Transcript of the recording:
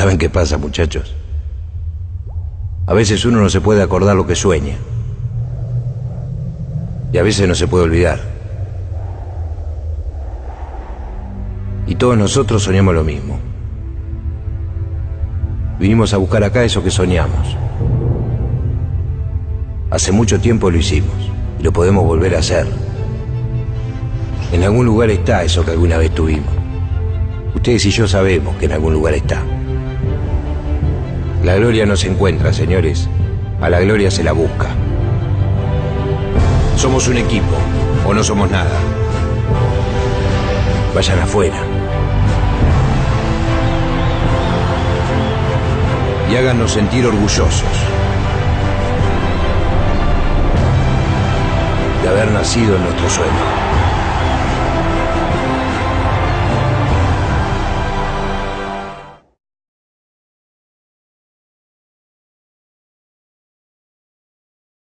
¿Saben qué pasa, muchachos? A veces uno no se puede acordar lo que sueña. Y a veces no se puede olvidar. Y todos nosotros soñamos lo mismo. Vinimos a buscar acá eso que soñamos. Hace mucho tiempo lo hicimos y lo podemos volver a hacer. En algún lugar está eso que alguna vez tuvimos. Ustedes y yo sabemos que en algún lugar está. La gloria no se encuentra, señores. A la gloria se la busca. Somos un equipo o no somos nada. Vayan afuera. Y háganos sentir orgullosos de haber nacido en nuestro sueño.